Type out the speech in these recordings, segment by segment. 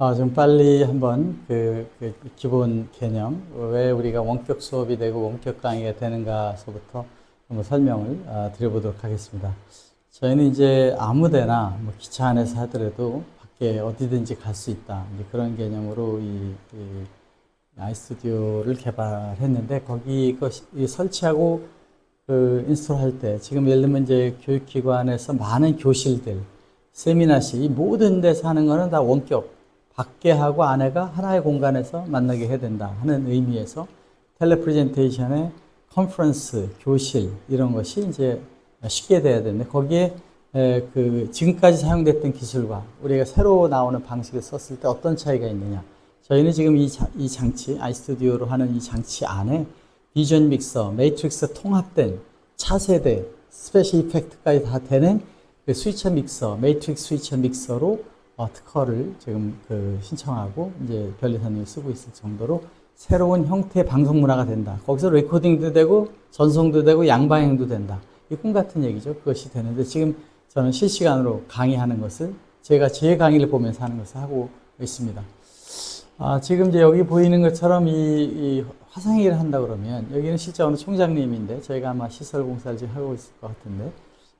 아, 좀 빨리 한번 그, 그 기본 개념, 왜 우리가 원격 수업이 되고 원격 강의가 되는가서부터 한번 설명을 아, 드려보도록 하겠습니다. 저희는 이제 아무데나 뭐 기차 안에서 하더라도 밖에 어디든지 갈 수 있다. 그런 개념으로 이, 이 아이스튜디오를 개발했는데 거기 그 설치하고 그 인스톨할 때 지금 예를 들면 이제 교육기관에서 많은 교실들, 세미나실 이 모든 데서 하는 거는 다 원격 밖에 하고 안에가 하나의 공간에서 만나게 해야 된다 하는 의미에서 telepresentation의 컨퍼런스, 교실 이런 것이 이제 쉽게 돼야 되는데 거기에 그 지금까지 사용됐던 기술과 우리가 새로 나오는 방식을 썼을 때 어떤 차이가 있느냐. 저희는 지금 이, 자, 이 장치, iStudio로 하는 이 장치 안에 vision mixer, 매트릭스 통합된 차세대, special effect까지 다 되는 그 스위처 믹서, 매트릭스 스위처 믹서로 어, 특허를 지금 그 신청하고 이제 변리사님이 쓰고 있을 정도로 새로운 형태의 방송 문화가 된다. 거기서 레코딩도 되고 전송도 되고 양방향도 된다. 이 꿈 같은 얘기죠. 그것이 되는데 지금 저는 실시간으로 강의하는 것을 제가 제 강의를 보면서 하는 것을 하고 있습니다. 아, 지금 이제 여기 보이는 것처럼 이, 이 화상회의를 한다 그러면 여기는 실제 어느 총장님인데 저희가 아마 시설 공사를 지금 하고 있을 것 같은데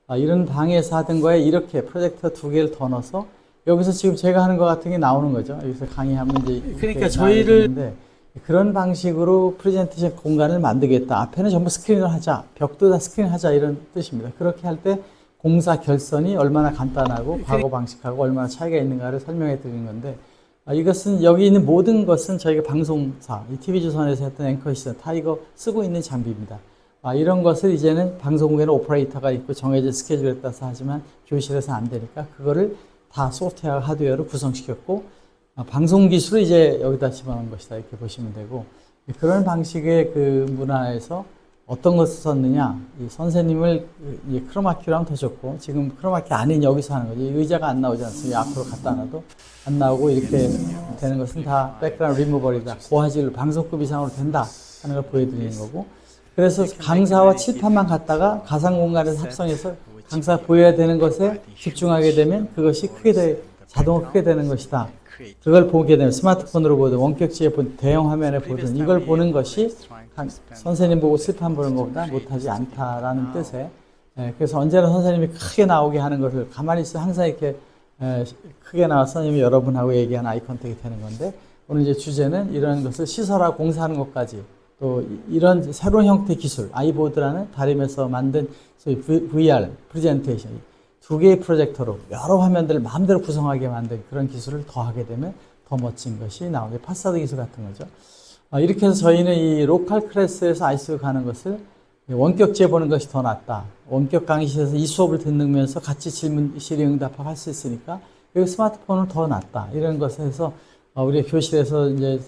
아, 이런 방에서 하던 거에 이렇게 프로젝터 두 개를 더 넣어서 여기서 지금 제가 하는 것 같은 게 나오는 거죠. 여기서 강의하면 이제 그러니까 저희를 그런 방식으로 프레젠테이션 공간을 만들겠다. 앞에는 전부 스크린을 하자. 벽도 다 스크린 하자 이런 뜻입니다. 그렇게 할 때 공사 결선이 얼마나 간단하고 과거 방식하고 얼마나 차이가 있는가를 설명해 드리는 건데 아, 이것은 여기 있는 모든 것은 저희가 방송사, 이 TV조선에서 했던 앵커 시선 다 이거 쓰고 있는 장비입니다. 아, 이런 것을 이제는 방송국에는 오퍼레이터가 있고 정해진 스케줄에 따라서 하지만 교실에서 안 되니까 그거를 다 소프트웨어, 하드웨어로 구성시켰고 아, 방송 기술을 이제 여기다 집어넣은 것이다. 이렇게 보시면 되고 그런 방식의 그 문화에서 어떤 것을 썼느냐 이 선생님을 이 크로마키로 하면 더 좋고 지금 크로마키 아닌 여기서 하는 거죠 의자가 안 나오지 않습니까? 앞으로 갖다 놔도 안 나오고 이렇게 되는 것은 다 백그라운드 리무버리다. 고화질로 방송급 이상으로 된다 하는 걸 보여드리는 거고. 그래서 강사와 칠판만 갖다가 가상 공간에서 합성해서 강사 보여야 되는 것에 집중하게 되면 그것이 크게 되, 자동으로 크게 되는 것이다. 그걸 보게 되면 스마트폰으로 보든 원격지에 본 대형 화면에 보든 이걸 보는 것이 선생님 보고 칠판 보는 것보다 못하지 않다라는 뜻에 예, 그래서 언제나 선생님이 크게 나오게 하는 것을 가만히 있어 항상 이렇게 예, 크게 나와서 선생님이 여러분하고 얘기하는 eye contact이 되는 건데 오늘 이제 주제는 이런 것을 시설하고 공사하는 것까지 또 이런 새로운 형태 기술 아이보드라는 다림에서 만든 소위 VR presentation 두 개의 프로젝터로 여러 화면들을 마음대로 구성하게 만든 그런 기술을 더하게 되면 더 멋진 것이 나오게 파사드 기술 같은 거죠. 아, 이렇게 해서 저희는 이 local class에서 아이스 가는 것을 원격지 보는 것이 더 낫다. 원격 강의실에서 이 수업을 듣는면서 같이 질문, 질의응답하고 할수 있으니까 여기 스마트폰은 더 낫다. 이런 것을 해서 어, 우리 교실에서 이제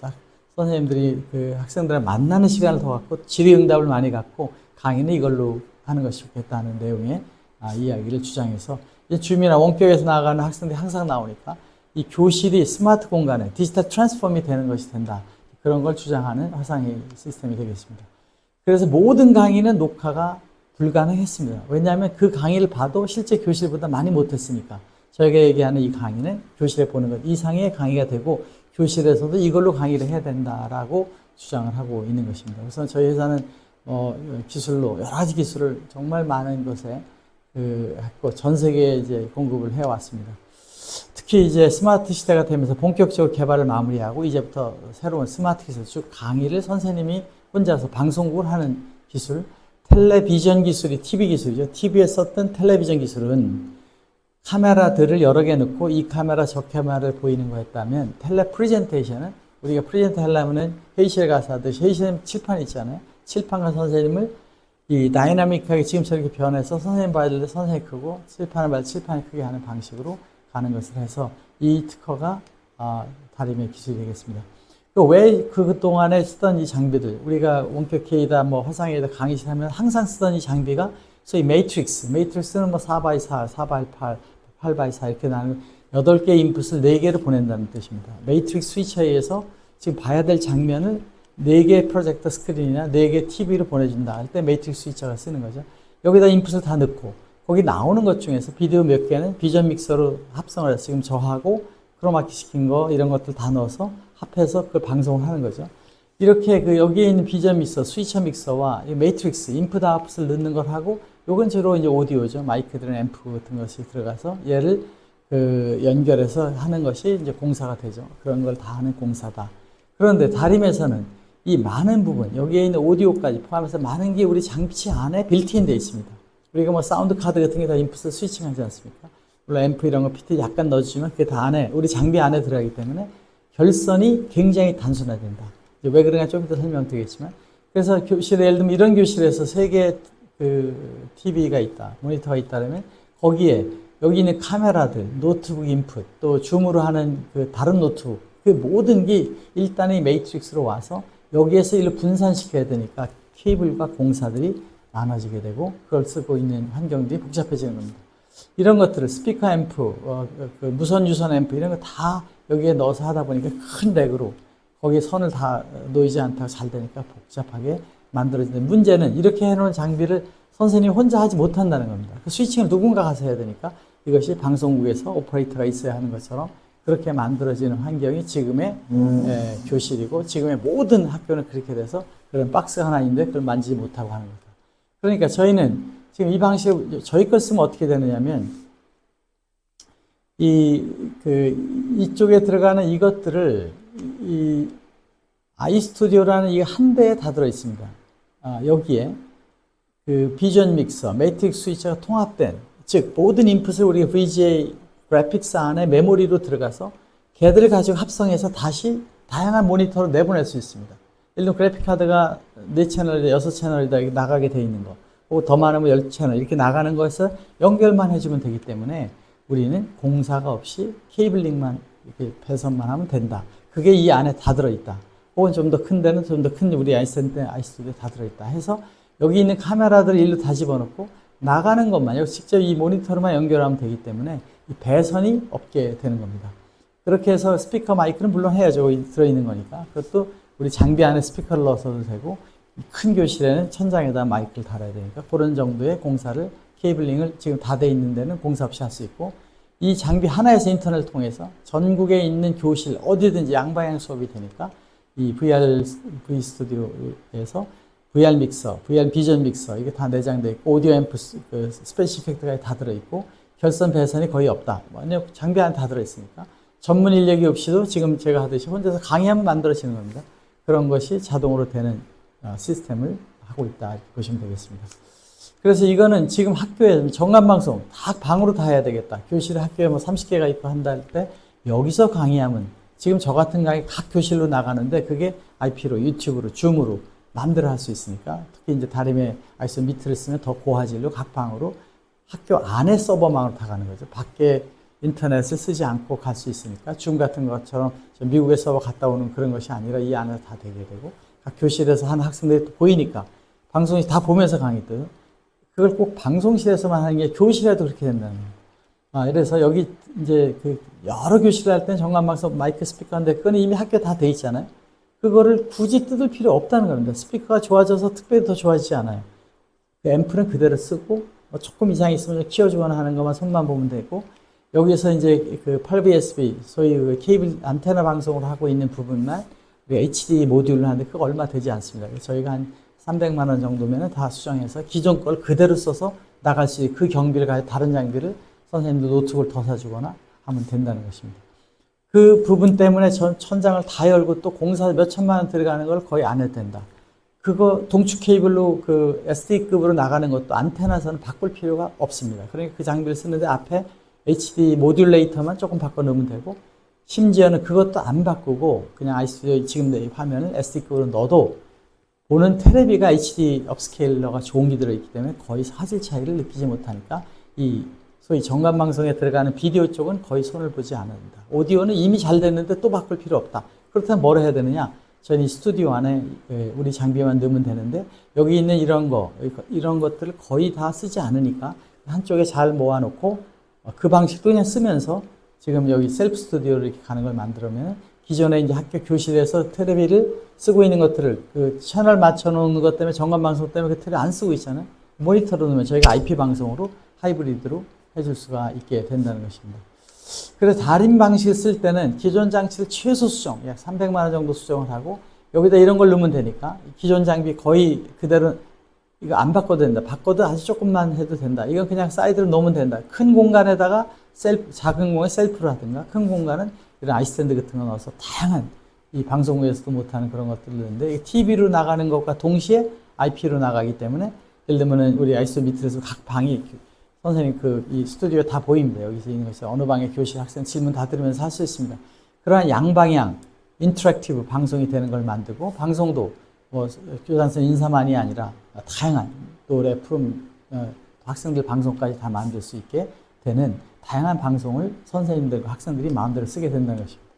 선생님들이 그 학생들을 만나는 시간을 더 갖고 질의응답을 많이 갖고 강의는 이걸로 하는 것이 좋겠다는 내용의 아, 이야기를 주장해서 주민이나 원격에서 나가는 학생들이 항상 나오니까 이 교실이 스마트 공간에 디지털 트랜스폼이 되는 것이 된다. 그런 걸 주장하는 화상의 시스템이 되겠습니다. 그래서 모든 강의는 녹화가 불가능했습니다. 왜냐하면 그 강의를 봐도 실제 교실보다 많이 못했으니까 저희가 얘기하는 이 강의는 교실에 보는 것 이상의 강의가 되고 교실에서도 이걸로 강의를 해야 된다라고 주장을 하고 있는 것입니다. 그래서 저희 회사는 어, 기술로 여러 가지 기술을 정말 많은 것에 그, 했고 전 세계에 이제 공급을 해왔습니다. 특히 이제 스마트 시대가 되면서 본격적으로 개발을 마무리하고 이제부터 새로운 스마트 기술, 즉 강의를 선생님이 혼자서 방송국을 하는 기술, 텔레비전 기술이 TV 기술이죠. TV에 썼던 텔레비전 기술은 카메라들을 여러 개 넣고 이 카메라 저 카메라를 보이는 거였다면 telepresentation은 우리가 present 하려면 회의실 가서 하듯이 회의실에 칠판 있잖아요. 칠판과 선생님을 이 dynamic하게 지금처럼 이렇게 변해서 선생님 봐야 될때 선생님 크고 칠판을 봐야 칠판이 크게 하는 방식으로 가는 것을 해서 이 특허가 아, 다림의 기술이 되겠습니다. 왜 그동안에 쓰던 이 장비들, 우리가 원격회의다, 뭐 화상회의다, 강의실 하면 항상 쓰던 이 장비가 소위 매트릭스, 매트릭스는 뭐 4x4, 4x8, 8x4 이렇게 나는 8개의 인풋을 4개를 보낸다는 뜻입니다. 매트릭스 스위처에 의해서 지금 봐야 될 장면을 4개의 프로젝터 스크린이나 4개의 TV로 보내준다 할 때 matrix switcher가 쓰는 거죠. 여기다 인풋을 다 넣고 거기 나오는 것 중에서 비디오 몇 개는 vision mixer로 합성을 해서 지금 저하고 크로마키 시킨 거 이런 것들 다 넣어서 합해서 그걸 방송을 하는 거죠. 이렇게 그 여기에 있는 비전 믹서, 스위처 믹서와 이 매트릭스, 인풋 아웃풋을 넣는 걸 하고 요건 주로 이제 오디오죠. 마이크들은 앰프 같은 것이 들어가서 얘를 그 연결해서 하는 것이 이제 공사가 되죠. 그런 걸 다 하는 공사다. 그런데 다림에서는 이 많은 부분, 여기에 있는 오디오까지 포함해서 많은 게 우리 장비치 안에 빌트인 되어 있습니다. 우리가 뭐 사운드 카드 같은 게 다 인풋을 switching 하지 않습니까? 물론 앰프 이런 거 PT 약간 넣어주지만 그게 다 안에, 우리 장비 안에 들어가기 때문에 결선이 굉장히 단순화된다. 왜 그러냐 좀 이따 설명드리겠지만. 그래서 교실에, 예를 들면 이런 교실에서 세 개의 그 TV가 있다, 모니터가 있다면 거기에 여기 있는 카메라들, 노트북 인풋, 또 줌으로 하는 그 다른 노트북, 그 모든 게 일단은 이 매트릭스로 와서 여기에서 일로 분산시켜야 되니까 케이블과 공사들이 나눠지게 되고 그걸 쓰고 있는 환경들이 복잡해지는 겁니다. 이런 것들을 스피커 앰프, 어, 그 무선 유선 앰프 이런 거 다 여기에 넣어서 하다 보니까 큰 렉으로 거기에 선을 다 놓이지 않다가 잘 되니까 복잡하게 만들어지는 문제는 이렇게 해놓은 장비를 선생님이 혼자 하지 못한다는 겁니다. 그 스위칭을 누군가 가서 해야 되니까 이것이 방송국에서 오퍼레이터가 있어야 하는 것처럼 그렇게 만들어지는 환경이 지금의 에, 교실이고 지금의 모든 학교는 그렇게 돼서 그런 박스 하나 있는데 그걸 만지지 못하고 하는 거다. 그러니까 저희는 지금 이 방식 저희 걸 쓰면 어떻게 되느냐면 이 그 이쪽에 들어가는 이것들을 이 iStudio라는 이 한 대에 다 들어 있습니다. 아, 여기에 그 vision mixer, matrix switcher가 통합된 즉 모든 인풋을 우리 VGA graphics 안에 메모리로 들어가서 걔들을 가지고 합성해서 다시 다양한 모니터로 내보낼 수 있습니다. 들어 그래픽 카드가 4채널이다, 6채널이다 이렇게 나가게 돼 있는 거. 혹은 더 많으면 10채널 이렇게 나가는 것을 연결만 해주면 되기 때문에 우리는 공사가 없이 케이블링만 이렇게 배선만 하면 된다. 그게 이 안에 다 들어있다. 혹은 좀 더 큰 데는 좀 더 큰 우리 아이센터, 아이스튜디오에 다 들어있다. 해서 여기 있는 카메라들을 일로 다 집어넣고 나가는 것만, 여기 직접 이 모니터로만 연결하면 되기 때문에 이 배선이 없게 되는 겁니다. 그렇게 해서 스피커 마이크는 물론 해야죠. 들어있는 거니까. 그것도 우리 장비 안에 스피커를 넣어서도 되고 큰 교실에는 천장에다 마이크를 달아야 되니까 그런 정도의 공사를 cabling을 지금 다 돼 있는 데는 공사 없이 할 수 있고 이 장비 하나에서 인터넷을 통해서 전국에 있는 교실 어디든지 양방향 수업이 되니까 이 VR V 스튜디오에서 VR mixer, VR vision mixer 이게 다 내장돼 있고 오디오 앰프 그 special effect가 다 들어 있고 결선 배선이 거의 없다. 왜냐 장비 안에 다 들어 있으니까 전문 인력이 없이도 지금 제가 하듯이 혼자서 강의하면 만들어지는 겁니다. 그런 것이 자동으로 되는 어, 시스템을 하고 있다 보시면 되겠습니다. 그래서 이거는 지금 학교에 정관방송 다 방으로 다 해야 되겠다. 교실에 학교에 뭐 30개가 있고 한다 할 때 여기서 강의하면 지금 저 같은 강의 각 교실로 나가는데 그게 IP로 유튜브로 줌으로 마음대로 할 수 있으니까 특히 이제 다림의 아이스 미트를 쓰면 더 고화질로 각 방으로 학교 안에 서버망으로 다 가는 거죠. 밖에 인터넷을 쓰지 않고 갈 수 있으니까 줌 같은 것처럼 미국의 서버 갔다 오는 그런 것이 아니라 이 안에 다 되게 되고 각 교실에서 한 학생들이 보이니까 방송이 다 보면서 강의들 그걸 꼭 방송실에서만 하는 게 교실에도 그렇게 된다는 거예요. 아, 그래서 여기 이제 그 여러 교실을 할 때는 정관방송 마이크 스피커인데 그건 이미 학교 다돼 있잖아요. 그거를 굳이 뜯을 필요 없다는 겁니다. 스피커가 좋아져서 특별히 더 좋아지지 않아요. 그 앰프는 그대로 쓰고 뭐 조금 이상이 있으면 키워주거나 하는 것만 손만 보면 되고 여기서 이제 그 8VSB 소위 그 케이블 안테나 방송을 하고 있는 부분만 HD 모듈을 하는데 그거 얼마 되지 않습니다. 저희가 한 300만 원 정도면 다 수정해서 기존 걸 그대로 써서 나갈 수 있는 그 경비를 가지고 다른 장비를 선생님도 노트북을 더 사주거나 하면 된다는 것입니다. 그 부분 때문에 전 천장을 다 열고 또 공사 몇 천만 원 들어가는 걸 거의 안 해도 된다. 그거 동축 케이블로 그 SD급으로 나가는 것도 안테나선은 바꿀 필요가 없습니다. 그러니까 그 장비를 쓰는데 앞에 HD 모듈레이터만 조금 바꿔 넣으면 되고 심지어는 그것도 안 바꾸고 그냥 아이스튜디오 지금 내 화면을 SD급으로 넣어도 보는 테레비가 HD 업스케일러가 좋은 게 들어있기 때문에 거의 사질 차이를 느끼지 못하니까 이 소위 정관 방송에 들어가는 비디오 쪽은 거의 손을 보지 않는다. 오디오는 이미 잘 됐는데 또 바꿀 필요 없다. 그렇다면 뭘 해야 되느냐? 이 스튜디오 안에 우리 장비만 넣으면 되는데 여기 있는 이런 거 이런 것들을 거의 다 쓰지 않으니까 한쪽에 잘 모아놓고 그 방식도 그냥 쓰면서 지금 여기 셀프 스튜디오를 이렇게 가는 걸 만들면 기존에 이제 학교 교실에서 테레비를 쓰고 있는 것들을 그 채널 맞춰 놓는 것 때문에 정관 방송 때문에 그 테레비 안 쓰고 있잖아요. 모니터로 넣으면 저희가 IP 방송으로 하이브리드로 해줄 수가 있게 된다는 것입니다. 그래서 달인 방식을 쓸 때는 기존 장치를 최소 수정, 약 300만 원 정도 수정을 하고 여기다 이런 걸 넣으면 되니까 기존 장비 거의 그대로 이거 안 바꿔도 된다. 바꿔도 아주 조금만 해도 된다. 이건 그냥 사이드로 놓으면 된다. 큰 공간에다가 셀프, 작은 공간에 셀프를 하든가 큰 공간은 이런 아이스탠드 같은 거 넣어서 다양한 이 방송국에서도 못하는 그런 것들을 넣는데 TV로 나가는 것과 동시에 IP로 나가기 때문에 예를 들면은 우리 아이스 밑에서 각 방이 선생님 그 이 스튜디오 다 보입니다. 여기서 있는 것이 어느 방에 교실 학생 질문 다 들으면서 할 수 있습니다. 그러한 양방향 interactive 방송이 되는 걸 만들고 방송도 뭐 교단선 인사만이 아니라 다양한 노래 프롬 어, 학생들 방송까지 다 만들 수 있게 되는 다양한 방송을 선생님들과 학생들이 마음대로 쓰게 된다는 것입니다.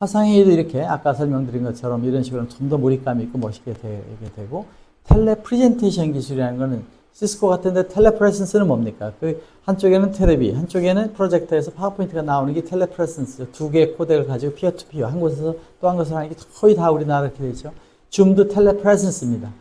화상회의도 이렇게 아까 설명드린 것처럼 이런 식으로 좀 더 몰입감 있고 멋있게 되게 되고 tele presentation 기술이라는 거는 시스코 같은데 telepresence는 뭡니까? 그 한쪽에는 테레비, 한쪽에는 프로젝터에서 파워포인트가 나오는 게 telepresence. 두 개의 코덱을 가지고 peer to peer 한 곳에서 또 한 곳을 하는 게 거의 다 우리나라 이렇게 되죠. 줌도 텔레프레센스입니다.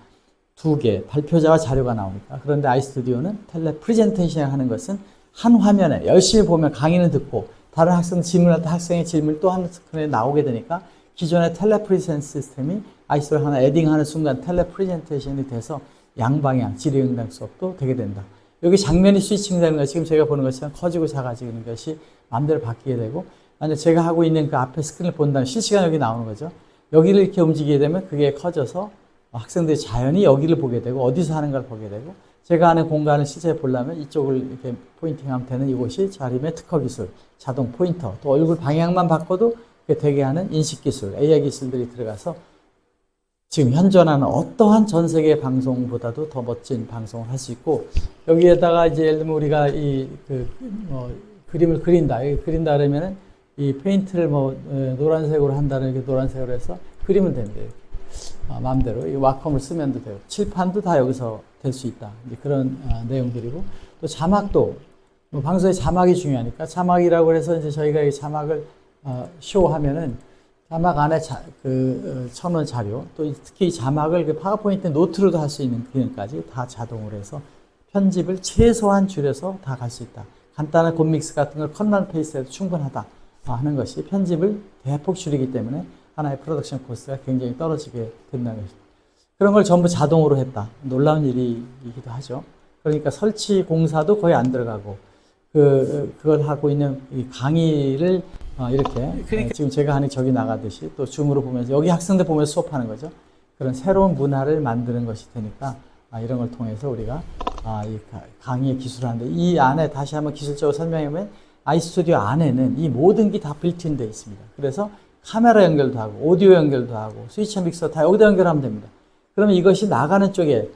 두 개, 발표자와 자료가 나오니까. 그런데 아이스튜디오는 텔레프레젠테이션 하는 것은 한 화면에 열심히 보면 강의는 듣고 다른 학생 질문할 때 학생의 질문이 또 한 스크린에 나오게 되니까 기존의 텔레프레젠스 시스템이 아이스를 하나 에딩하는 순간 텔레프레젠테이션이 돼서 양방향 질의응답 수업도 되게 된다. 여기 장면이 스위칭 되는 것 지금 제가 보는 것처럼 커지고 작아지는 것이 마음대로 바뀌게 되고 만약 제가 하고 있는 그 앞에 스크린을 본다면 실시간 여기 나오는 거죠. 여기를 이렇게 움직이게 되면 그게 커져서 학생들이 자연히 여기를 보게 되고 어디서 하는 걸 보게 되고 제가 하는 공간을 실제 보려면 이쪽을 이렇게 포인팅하면 되는 이곳이 자림의 특허 기술, 자동 포인터, 또 얼굴 방향만 바꿔도 되게 하는 인식 기술, AI 기술들이 들어가서 지금 현존하는 어떠한 전 세계 방송보다도 더 멋진 방송을 할 수 있고 여기에다가 이제 예를 들면 우리가 이그 뭐 그림을 그린다, 그린다 그러면은 이 페인트를 뭐 어, 노란색으로 한다는 게 노란색으로 해서 그리면 됩니다. 아, 마음대로 이 와컴을 쓰면 되고 칠판도 다 여기서 될 수 있다. 그런 아, 내용들이고 또 자막도 뭐 방송에 자막이 중요하니까 자막이라고 해서 이제 저희가 이 자막을 어, show하면은 자막 안에 자, 그 어, 첨언 자료 또 특히 자막을 그 파워포인트 노트로도 할 수 있는 기능까지 다 자동으로 해서 편집을 최소한 줄여서 다 갈 수 있다. 간단한 곰믹스 같은 걸 컷만 페이스해도 충분하다 하는 것이 편집을 대폭 줄이기 때문에 하나의 프로덕션 코스가 굉장히 떨어지게 된다는 것입니다. 그런 걸 전부 자동으로 했다. 놀라운 일이기도 하죠. 그러니까 설치 공사도 거의 안 들어가고 그 그걸 하고 있는 이 강의를 어, 이렇게 그러니까. 지금 제가 하는 저기 나가듯이 또 줌으로 보면서 여기 학생들 보면서 수업하는 거죠. 그런 새로운 문화를 만드는 것이 되니까 아, 이런 걸 통해서 우리가 아, 이 강의의 기술을 하는데 이 안에 다시 한번 기술적으로 설명하면 아이스튜디오 안에는 이 모든 게 다 빌트인 돼 있습니다. 그래서 카메라 연결도 하고 오디오 연결도 하고 스위치 믹서 다 여기다 연결하면 됩니다. 그러면 이것이 나가는 쪽에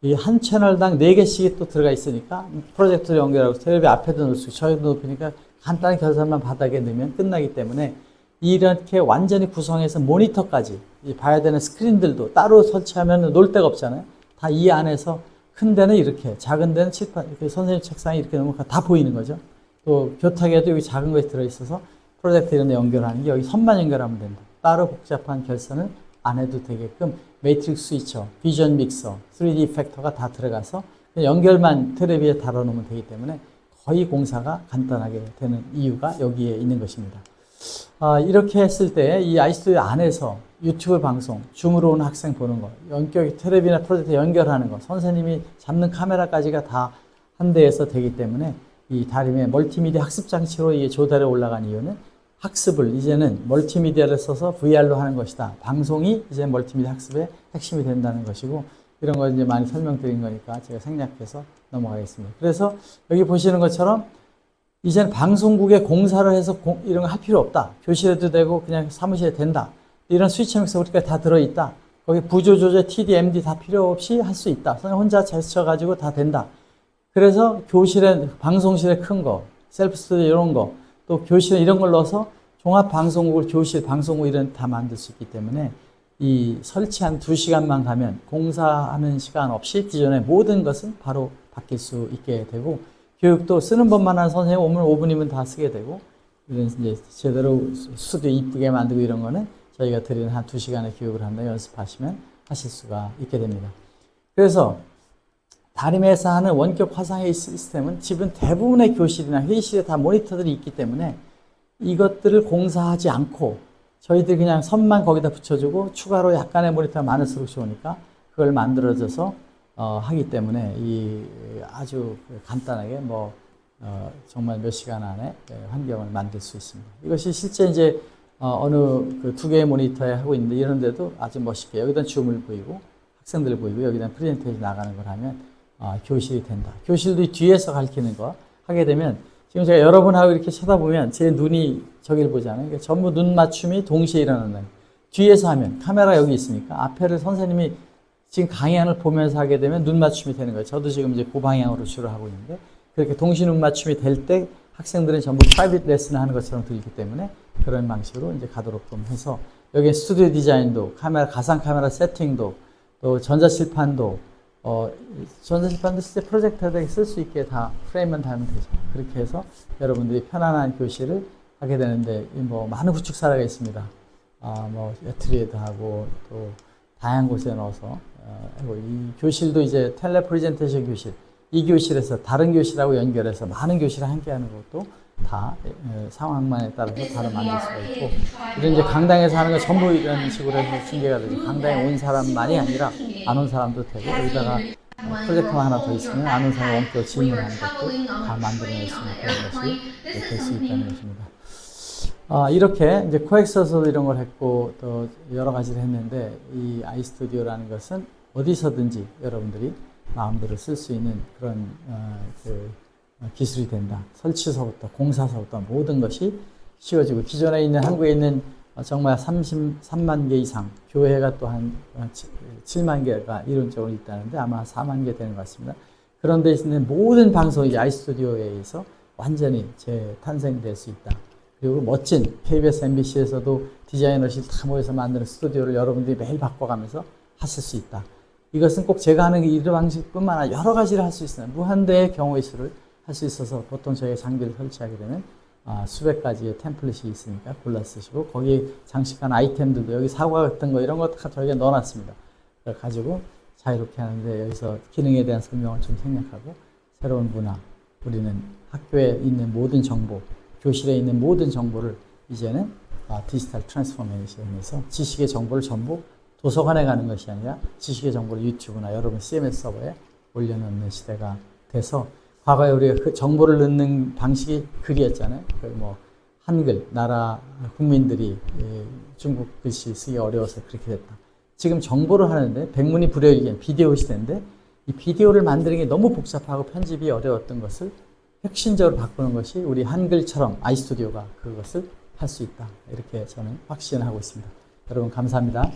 이 한 채널당 4개씩이 또 들어가 있으니까 프로젝터를 연결하고 텔레비 앞에도 놓을 수 있고 저희도 높이니까 간단한 결선만 바닥에 넣으면 끝나기 때문에 이렇게 완전히 구성해서 모니터까지 봐야 되는 스크린들도 따로 설치하면 놀 데가 없잖아요. 다 이 안에서 큰 데는 이렇게 작은 데는 칠판 이렇게 선생님 책상에 이렇게 놓으면 다 보이는 거죠. 또 교탁에도 여기 작은 것이 들어있어서 프로젝터 이런 데 연결하는 게 여기 선만 연결하면 된다. 따로 복잡한 결선을 안 해도 되게끔 매트릭스 스위처, 비전 믹서, 3D 이펙터가 다 들어가서 연결만 텔레비에 달아놓으면 되기 때문에 거의 공사가 간단하게 되는 이유가 여기에 있는 것입니다. 아, 이렇게 했을 때 이 아이스튜디오 안에서 유튜브 방송, 줌으로 온 학생 보는 거, 연결, 텔레비나 프로젝트 연결하는 거, 선생님이 잡는 카메라까지가 다 한 대에서 되기 때문에 이 다림의 멀티미디어 학습 장치로 이 조달에 올라간 이유는 학습을 이제는 멀티미디어를 써서 VR로 하는 것이다. 방송이 이제 멀티미디어 학습의 핵심이 된다는 것이고 이런 거 이제 많이 설명드린 거니까 제가 생략해서 넘어가겠습니다. 그래서 여기 보시는 것처럼 이제는 방송국에 공사를 해서 공, 이런 거 할 필요 없다. 교실에도 되고 그냥 사무실에 된다. 이런 스위치 믹서 우리가 다 들어있다. 거기 부조 조절, TD, MD 다 필요 없이 할 수 있다. 그냥 혼자 제스처 가지고 다 된다. 그래서 교실에, 방송실에 큰 거, 셀프 스튜디오 이런 거, 또 교실에 이런 걸 넣어서 종합 방송국을 교실, 방송국 이런 다 만들 수 있기 때문에 이 설치한 두 시간만 가면 공사하는 시간 없이 기존의 모든 것은 바로 바뀔 수 있게 되고 교육도 쓰는 법만 한 선생님 오면 5분이면 다 쓰게 되고 이런 이제 제대로 스튜디오 이쁘게 만들고 이런 거는 저희가 드리는 한두 시간의 교육을 한다 연습하시면 하실 수가 있게 됩니다. 그래서 다림에서 하는 원격 화상회의 시스템은 집은 대부분의 교실이나 회의실에 다 모니터들이 있기 때문에 이것들을 공사하지 않고 저희들이 그냥 선만 거기다 붙여주고 추가로 약간의 모니터가 많을수록 좋으니까 그걸 만들어줘서 어, 하기 때문에 이 아주 간단하게 뭐 어, 정말 몇 시간 안에 예, 환경을 만들 수 있습니다. 이것이 실제 이제 어, 어느 그 두 개의 모니터에 하고 있는데 이런데도 아주 멋있게 여기다 줌을 보이고 학생들 보이고 여기다 프레젠테이션 나가는 걸 하면 어, 교실이 된다. 교실도 이 뒤에서 가르치는 거 하게 되면 지금 제가 여러분하고 이렇게 쳐다보면 제 눈이 저기를 보잖아요. 그러니까 전부 눈 맞춤이 동시에 일어나는 뒤에서 하면 카메라 여기 있으니까 앞에를 선생님이 지금 강의안을 보면서 하게 되면 눈 맞춤이 되는 거예요. 저도 지금 이제 그 방향으로 주로 하고 있는데 그렇게 동시 눈 맞춤이 될 때 학생들은 전부 private lesson을 하는 것처럼 들리기 때문에 그런 방식으로 이제 가도록 좀 해서 여기 스튜디오 디자인도 카메라 가상 카메라 세팅도 또 전자칠판도 어, 전자칠판도 실제 프로젝터에 쓸 수 있게 다 프레임만 달면 되죠. 그렇게 해서 여러분들이 편안한 교실을 하게 되는데 이뭐 많은 구축사례가 있습니다. 아, 뭐 ETRI에도 하고 또 다양한 곳에 넣어서 어, 이 교실도 이제 tele presentation 교실 이 교실에서 다른 교실하고 연결해서 많은 교실을 함께 하는 것도 다 에, 상황만에 따라서 바로 만들 수가 있고 이런 이제 강당에서 하는 거 전부 이런 식으로 해서 중계가 되죠. 강당에 온 사람만이 아니라 안 온 사람도 되고 여기다가 프로젝터 하나 더 있으면 안온 사람 원격 질문하는 것도 다 만들어낼 수 있는 그런 것이 될 수 있다는 것입니다. 아, 이렇게 이제 코엑스에서도 이런 걸 했고 또 여러 가지를 했는데 이 아이스튜디오라는 것은 어디서든지 여러분들이 마음대로 쓸 수 있는 그런 어, 그 기술이 된다. 설치서부터 공사서부터 모든 것이 쉬워지고 기존에 있는 한국에 있는 어, 정말 33만 개 이상 교회가 또 한 7만 개가 이론적으로 있다는데 아마 4만 개 되는 것 같습니다. 그런 데 있는 모든 방송이 아이스튜디오에 의해서 완전히 재탄생될 수 있다. 그리고 멋진 KBS, MBC에서도 디자이너실 다 모여서 만드는 스튜디오를 여러분들이 매일 바꿔가면서 하실 수 있다. 이것은 꼭 제가 하는 이 방식뿐만 아니라 여러 가지를 할 수 있어요. 무한대의 경우의 수를 할 수 있어서 보통 저희가 장비를 설치하게 되면 아, 수백 가지의 template이 있으니까 골라 쓰시고 거기에 장식한 아이템들도 여기 사과 같은 거 이런 거다 저희가 넣어놨습니다. 가지고 자유롭게 하는데 여기서 기능에 대한 설명을 좀 생략하고 새로운 문화, 우리는 학교에 있는 모든 정보, 교실에 있는 모든 정보를 이제는 아, digital transformation에서 지식의 정보를 전부 도서관에 가는 것이 아니라 지식의 정보를 유튜브나 여러분 CMS 서버에 올려놓는 시대가 돼서 과거에 우리가 그 정보를 넣는 방식이 글이었잖아요. 그뭐 한글 나라 국민들이 예, 중국 글씨 쓰기 어려워서 그렇게 됐다. 지금 정보를 하는데 백문이 불여일견 비디오 시대인데 이 비디오를 만드는 게 너무 복잡하고 편집이 어려웠던 것을 혁신적으로 바꾸는 것이 우리 한글처럼 아이스튜디오가 그것을 할 수 있다. 이렇게 저는 확신하고 있습니다. 여러분 감사합니다.